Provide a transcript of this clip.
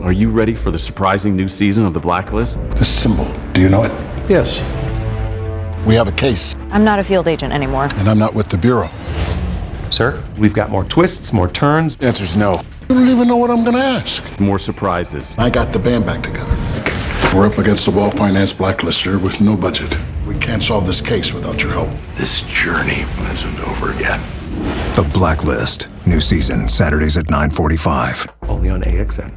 Are you ready for the surprising new season of The Blacklist? The symbol, do you know it? Yes. We have a case, I'm not a field agent anymore. and I'm not with the Bureau. Sir, we've got more twists, more turns. The answer's no. I don't even know what I'm gonna ask. More surprises. I got the band back together. We're up against a well-financed blacklister with no budget. We can't solve this case without your help. This journey isn't over yet. The Blacklist. New season, Saturdays at 945. Only on AXN.